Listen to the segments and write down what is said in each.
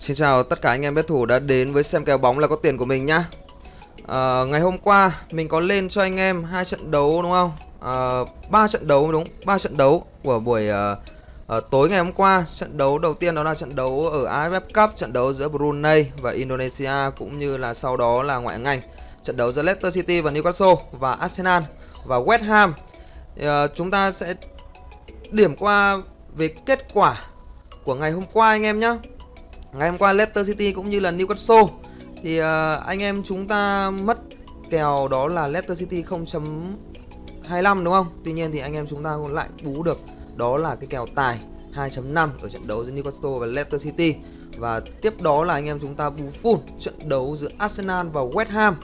Xin chào tất cả anh em bet thủ đã đến với xem kèo bóng là có tiền của mình nhá. À, ngày hôm qua mình có lên cho anh em hai trận đấu đúng không? à, ba trận đấu đúng, ba trận đấu của buổi uh, uh, tối ngày hôm qua. Trận đấu đầu tiên đó là trận đấu ở AFF Cup, trận đấu giữa Brunei và Indonesia cũng như là sau đó là ngoại hạng Anh. Trận đấu giữa Leicester City và Newcastle và Arsenal và West Ham. Uh, chúng ta sẽ điểm qua về kết quả của ngày hôm qua anh em nhé Ngày hôm qua Leicester City cũng như là Newcastle Thì uh, anh em chúng ta mất kèo đó là Leicester City 0.25 đúng không? Tuy nhiên thì anh em chúng ta cũng lại bú được Đó là cái kèo tài 2.5 ở trận đấu giữa Newcastle và Leicester City Và tiếp đó là anh em chúng ta bú full trận đấu giữa Arsenal và West Ham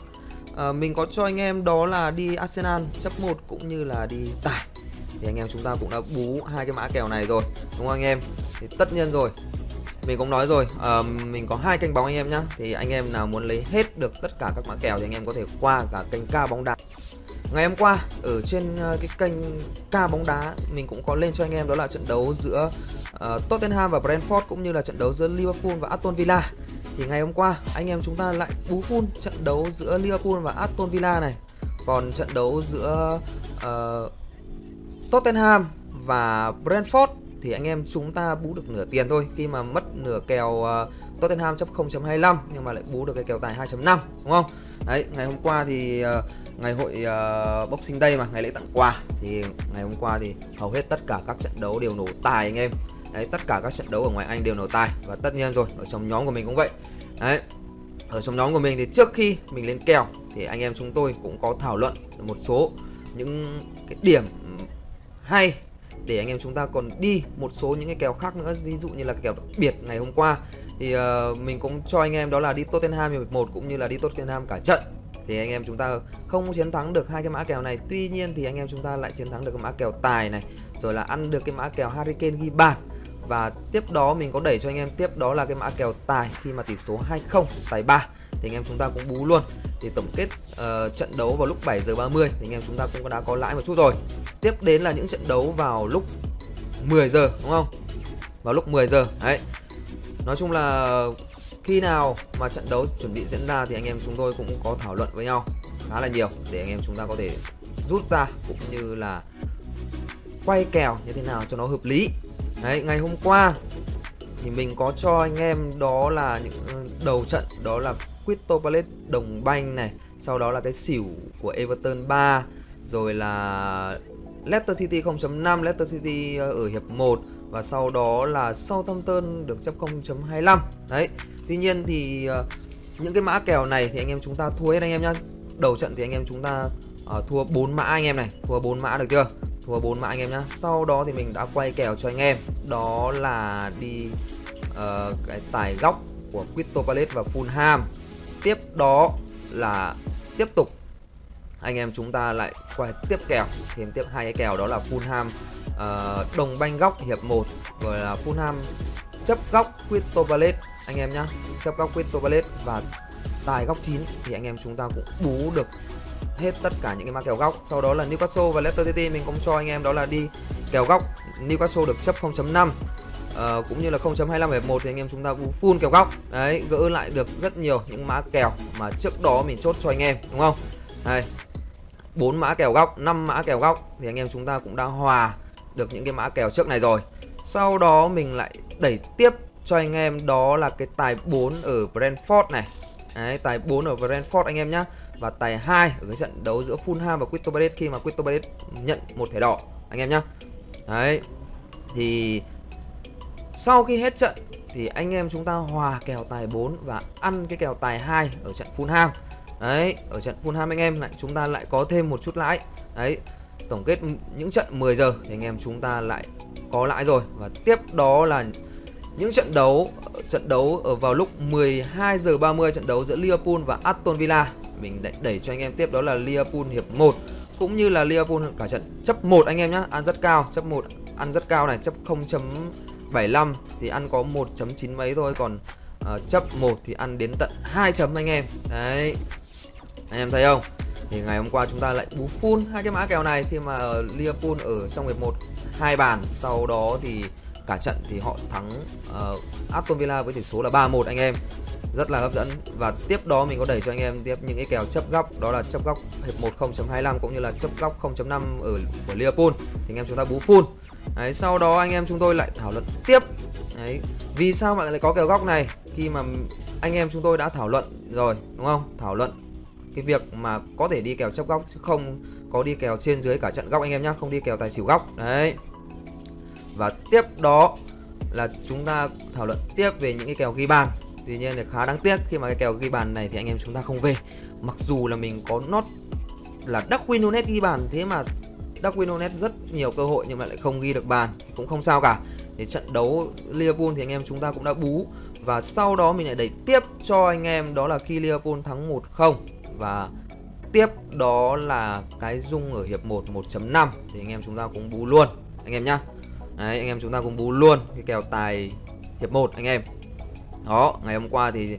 à, Mình có cho anh em đó là đi Arsenal chấp 1 cũng như là đi tài Thì anh em chúng ta cũng đã bú hai cái mã kèo này rồi Đúng không anh em? Thì tất nhiên rồi mình cũng nói rồi uh, mình có hai kênh bóng anh em nhá. Thì anh em nào muốn lấy hết được tất cả các mã kèo thì anh em có thể qua cả kênh ca bóng đá. Ngày hôm qua ở trên ờ, cái kênh ca bóng đá mình cũng có lên cho anh em đó là trận đấu giữa uh, Tottenham và Brentford cũng như là trận đấu giữa Liverpool và Aston Villa. Thì ngày hôm qua anh em chúng ta lại bú full trận đấu giữa Liverpool và Aston Villa này. Còn trận đấu giữa uh, Tottenham và Brentford thì anh em chúng ta bú được nửa tiền thôi. Khi mà mất nửa kèo uh, Tottenham chấp 0.25 nhưng mà lại bú được cái kèo tài 2.5 đúng không? Đấy, ngày hôm qua thì uh, ngày hội uh, Boxing Day mà, ngày lễ tặng quà thì ngày hôm qua thì hầu hết tất cả các trận đấu đều nổ tài anh em. Đấy, tất cả các trận đấu ở ngoài Anh đều nổ tài và tất nhiên rồi, ở trong nhóm của mình cũng vậy. Đấy. Ở trong nhóm của mình thì trước khi mình lên kèo thì anh em chúng tôi cũng có thảo luận một số những cái điểm hay để anh em chúng ta còn đi một số những cái kèo khác nữa. Ví dụ như là kèo đặc biệt ngày hôm qua thì uh, mình cũng cho anh em đó là đi Tottenham hiệp 1 cũng như là đi Tottenham cả trận. Thì anh em chúng ta không chiến thắng được hai cái mã kèo này. Tuy nhiên thì anh em chúng ta lại chiến thắng được cái mã kèo tài này rồi là ăn được cái mã kèo Harry Kane ghi bàn. Và tiếp đó mình có đẩy cho anh em tiếp đó là cái mã kèo tài khi mà tỷ số 2-0 tài 3 thì anh em chúng ta cũng bú luôn. Thì tổng kết uh, trận đấu vào lúc 7 giờ 30 thì anh em chúng ta cũng đã có lãi một chút rồi. Tiếp đến là những trận đấu vào lúc 10 giờ đúng không? Vào lúc 10 giờ đấy. Nói chung là khi nào mà trận đấu chuẩn bị diễn ra thì anh em chúng tôi cũng có thảo luận với nhau khá là nhiều để anh em chúng ta có thể rút ra cũng như là quay kèo như thế nào cho nó hợp lý. Đấy ngày hôm qua thì mình có cho anh em đó là những ừ, đầu trận đó là Crystal Palace đồng banh này sau đó là cái xỉu của Everton 3 rồi là Leicester City 0.5 Leicester City ờ, ở hiệp 1 và sau đó là Southampton được chấp 0.25 đấy tuy nhiên thì ờ, những cái mã kèo này thì anh em chúng ta thua hết anh em nhá. Đầu trận thì anh em chúng ta uh, thua 4 mã anh em này thua 4 mã được chưa? Thua 4 mã anh em nhá. Sau đó thì mình đã quay kèo cho anh em đó là đi uh, cái tài góc của Crystal Palace và Fulham. Tiếp đó là tiếp tục anh em chúng ta lại quay tiếp kèo thêm tiếp hai cái kèo đó là Fulham uh, đồng banh góc hiệp 1 rồi là Fulham chấp góc Crystal Palace. Anh em nhá chấp góc Crystal Palace và tài góc 9 thì anh em chúng ta cũng bú được hết tất cả những cái mã kèo góc. Sau đó là Newcastle và Leicester City mình cũng cho anh em đó là đi kèo góc. Newcastle được chấp 0.5 uh, cũng như là 0.25 hiệp 1 thì anh em chúng ta cũng full kèo góc. Đấy gỡ lại được rất nhiều những mã kèo mà trước đó mình chốt cho anh em đúng không? Đây bốn mã kèo góc 5 mã kèo góc thì anh em chúng ta cũng đã hòa được những cái mã kèo trước này rồi. Sau đó mình lại đẩy tiếp cho anh em đó là cái tài 4 ở Brentford này. Đấy, tài 4 ở Brentford anh em nhá. Và tài 2 ở cái trận đấu giữa Fulham và Quito Palace khi mà Quito Palace nhận một thẻ đỏ anh em nhá. Đấy thì sau khi hết trận thì anh em chúng ta hòa kèo tài 4 và ăn cái kèo tài 2 ở trận Fulham. Đấy, ở trận Fulham anh em lại chúng ta lại có thêm một chút lãi. Đấy, tổng kết những trận 10 giờ thì anh em chúng ta lại có lãi rồi và tiếp đó là những trận đấu trận đấu ở vào lúc 12 giờ 30 trận đấu giữa Liverpool và Aston Villa. Mình đẩy, đẩy cho anh em tiếp đó là Liverpool hiệp 1 cũng như là Liverpool cả trận chấp 1 anh em nhá, ăn rất cao, chấp 1 ăn rất cao này, chấp 0. 75 thì ăn có 1.9 mấy thôi còn uh, chấp 1 thì ăn đến tận 2 chấm anh em. Đấy. Anh em thấy không? Thì ngày hôm qua chúng ta lại bú full hai cái mã kèo này. Khi mà Liverpool ở trong hiệp 1 hai bàn sau đó thì cả trận thì họ thắng uh, Aston Villa với tỷ số là 3-1 anh em. Rất là hấp dẫn. Và tiếp đó mình có đẩy cho anh em tiếp những cái kèo chấp góc đó là chấp góc hiệp 1 0.25 cũng như là chấp góc 0.5 ở của Liverpool. Thì anh em chúng ta bú full đấy, sau đó anh em chúng tôi lại thảo luận tiếp. Đấy, vì sao bạn lại có kèo góc này? Khi mà anh em chúng tôi đã thảo luận rồi, đúng không? Thảo luận cái việc mà có thể đi kèo chấp góc chứ không có đi kèo trên dưới cả trận góc anh em nhá, không đi kèo tài xỉu góc. Đấy. Và tiếp đó là chúng ta thảo luận tiếp về những cái kèo ghi bàn. Tuy nhiên là khá đáng tiếc, khi mà cái kèo ghi bàn này thì anh em chúng ta không về. Mặc dù là mình có nốt là Darwin Nunes ghi bàn, thế mà Darwin Nunes rất nhiều cơ hội nhưng mà lại không ghi được bàn thì cũng không sao cả. Thì trận đấu Liverpool thì anh em chúng ta cũng đã bú. Và sau đó mình lại đẩy tiếp cho anh em đó là khi Liverpool thắng 1-0 và tiếp đó là cái dung ở hiệp 1 1.5 thì anh em chúng ta cũng bú luôn anh em nhá. Đấy, anh em chúng ta cũng bú luôn cái kèo tài hiệp 1 anh em. Đó ngày hôm qua thì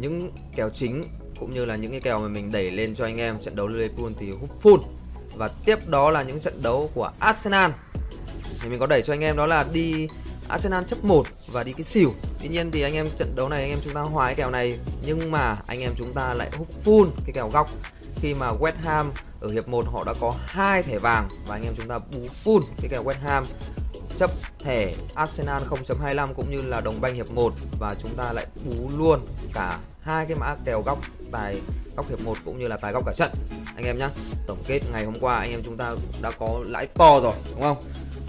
những kèo chính cũng như là những cái kèo mà mình đẩy lên cho anh em trận đấu Liverpool thì hút full và tiếp đó là những trận đấu của Arsenal. Thì mình có đẩy cho anh em đó là đi Arsenal chấp 1 và đi cái xỉu. Tuy nhiên thì anh em trận đấu này anh em chúng ta hòa cái kèo này, Nhưng mà anh em chúng ta lại hút full cái kèo góc. Khi mà West Ham ở hiệp 1 họ đã có hai thẻ vàng Và anh em chúng ta bú full cái kèo West Ham. Chấp thẻ Arsenal 0.25 cũng như là đồng banh hiệp 1 và chúng ta lại bú luôn cả hai cái mã kèo góc tài góc hiệp 1 cũng như là tài góc cả trận anh em nhá. Tổng kết ngày hôm qua anh em chúng ta đã có lãi to rồi, đúng không?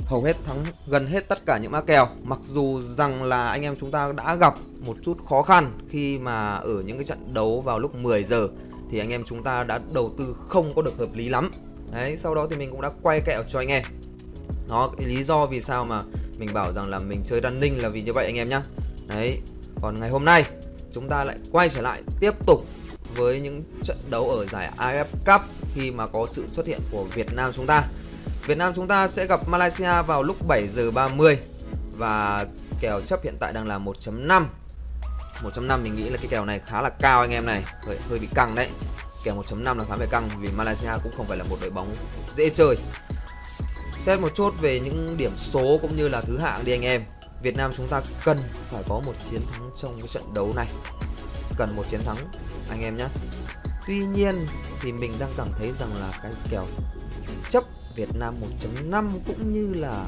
Hầu hết thắng, gần hết tất cả những mã kèo. Mặc dù rằng là anh em chúng ta đã gặp một chút khó khăn khi mà ở những cái trận đấu vào lúc 10 giờ, thì anh em chúng ta đã đầu tư không có được hợp lý lắm. Đấy, sau đó thì mình cũng đã quay kẹo cho anh em. Đó lý do vì sao mà mình bảo rằng là mình chơi running là vì như vậy anh em nhá. Đấy, còn ngày hôm nay, chúng ta lại quay trở lại tiếp tục với những trận đấu ở giải AF Cup khi mà có sự xuất hiện của Việt Nam chúng ta. Việt Nam chúng ta sẽ gặp Malaysia vào lúc 7 giờ 30 và kèo chấp hiện tại đang là 1.5 1.5 mình nghĩ là cái kèo này khá là cao anh em này. Hơi, hơi bị căng đấy. Kèo 1.5 là khá phải căng vì Malaysia cũng không phải là một đội bóng dễ chơi. Xét một chút về những điểm số cũng như là thứ hạng đi anh em. Việt Nam chúng ta cần phải có một chiến thắng trong cái trận đấu này. Cần một chiến thắng anh em nhé. Tuy nhiên thì mình đang cảm thấy rằng là cái kèo chấp Việt Nam 1.5 cũng như là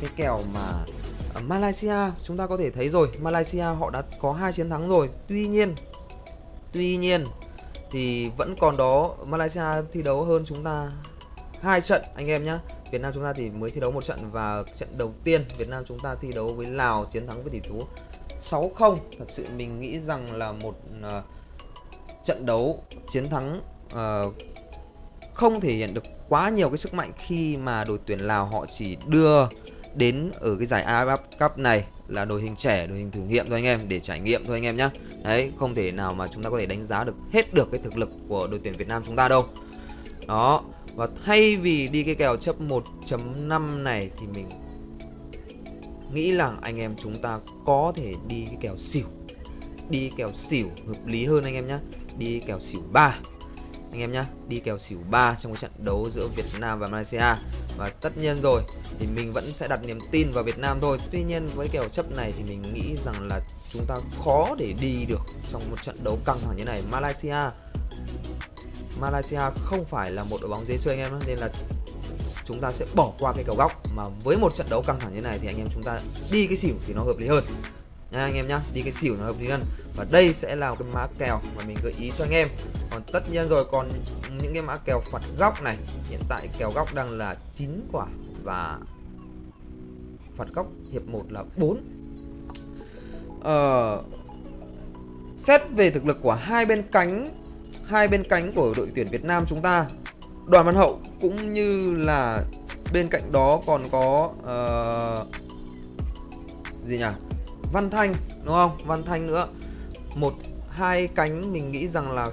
cái kèo mà ở Malaysia, chúng ta có thể thấy rồi, Malaysia họ đã có hai chiến thắng rồi. Tuy nhiên Tuy nhiên thì vẫn còn đó, Malaysia thi đấu hơn chúng ta hai trận anh em nhé. Việt Nam chúng ta thì mới thi đấu một trận và trận đầu tiên Việt Nam chúng ta thi đấu với Lào chiến thắng với tỷ số 6-0 thật sự mình nghĩ rằng là một uh, trận đấu chiến thắng uh, không thể hiện được quá nhiều cái sức mạnh khi mà đội tuyển Lào họ chỉ đưa đến ở cái giải AFF Cup này là đội hình trẻ, đội hình thử nghiệm thôi anh em để trải nghiệm thôi anh em nhé. Đấy, không thể nào mà chúng ta có thể đánh giá được hết được cái thực lực của đội tuyển Việt Nam chúng ta đâu. Đó, và thay vì đi cái kèo chấp 1.5 này thì mình nghĩ rằng anh em chúng ta có thể đi cái kèo xỉu. Đi kèo xỉu hợp lý hơn anh em nhé. Đi kèo xỉu 3 anh em nhé, đi kèo xỉu 3 trong cái trận đấu giữa Việt Nam và Malaysia và tất nhiên rồi thì mình vẫn sẽ đặt niềm tin vào Việt Nam thôi tuy nhiên với kèo chấp này thì mình nghĩ rằng là chúng ta khó để đi được trong một trận đấu căng thẳng như này Malaysia Malaysia không phải là một đội bóng dễ chơi anh em nên là chúng ta sẽ bỏ qua cái cầu góc. Mà với một trận đấu căng thẳng như này thì anh em chúng ta đi cái xỉu thì nó hợp lý hơn. Nha anh em nhá đi cái xỉu nó hợp lý hơn. Và đây sẽ là cái mã kèo mà mình gợi ý cho anh em. Còn tất nhiên rồi còn những cái mã kèo phạt góc này hiện tại kèo góc đang là 9 quả và phạt góc hiệp 1 là 4 ờ, xét về thực lực của hai bên cánh hai bên cánh của đội tuyển Việt Nam chúng ta Đoàn Văn Hậu cũng như là bên cạnh đó còn có uh, gì nhỉ? Văn Thanh đúng không? Văn Thanh nữa. Một hai cánh mình nghĩ rằng là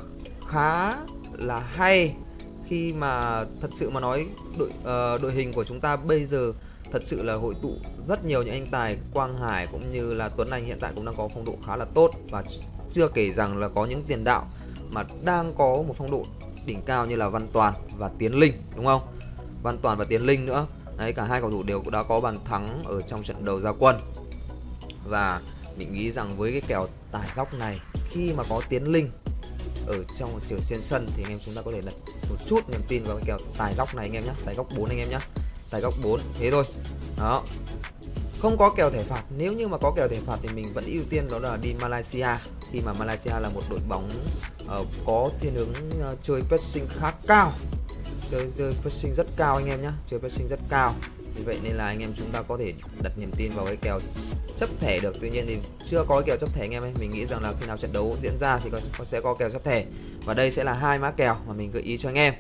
khá là hay khi mà thật sự mà nói đội uh, đội hình của chúng ta bây giờ thật sự là hội tụ rất nhiều những anh tài Quang Hải cũng như là Tuấn Anh hiện tại cũng đang có phong độ khá là tốt và chưa kể rằng là có những tiền đạo mà đang có một phong độ đỉnh cao như là Văn Toàn và Tiến Linh, đúng không? Văn Toàn và Tiến Linh nữa. Đấy, cả hai cầu thủ đều đã có bàn thắng ở trong trận đầu ra quân. Và mình nghĩ rằng với cái kèo tài góc này, khi mà có tiến linh ở trong trường xuyên sân thì anh em chúng ta có thể đặt một chút niềm tin vào cái kèo tài góc này anh em nhé tài góc 4 anh em nhé tài góc 4 thế thôi. Đó. Không có kèo thẻ phạt. Nếu như mà có kèo thẻ phạt thì mình vẫn ưu tiên đó là đi Malaysia khi mà Malaysia là một đội bóng uh, có thiên hướng uh, chơi pressing khá cao. Chơi chơi pressing rất cao anh em nhé chơi pressing rất cao. Vì vậy nên là anh em chúng ta có thể đặt niềm tin vào cái kèo chấp thẻ được. Tuy nhiên thì chưa có cái kèo chấp thẻ anh em ấy mình nghĩ rằng là khi nào trận đấu diễn ra thì có sẽ có kèo chấp thẻ. Và đây sẽ là hai mã kèo mà mình gợi ý cho anh em.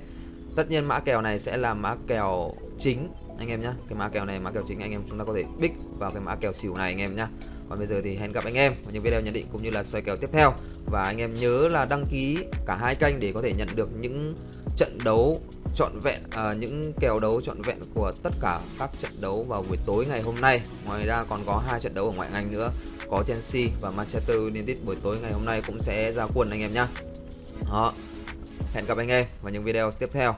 Tất nhiên mã kèo này sẽ là mã kèo chính anh em nhé cái mã kèo này mã kèo chính anh em chúng ta có thể bích vào cái mã kèo xỉu này anh em nhé còn bây giờ thì hẹn gặp anh em ở những video nhận định cũng như là xoay kèo tiếp theo. Và anh em nhớ là đăng ký cả hai kênh để có thể nhận được những trận đấu trọn vẹn à, những kèo đấu trọn vẹn của tất cả các trận đấu vào buổi tối ngày hôm nay. Ngoài ra còn có hai trận đấu ở ngoại hạng Anh nữa có Chelsea và Manchester United buổi tối ngày hôm nay cũng sẽ ra quân anh em nhé đó. Hẹn gặp anh em vào những video tiếp theo.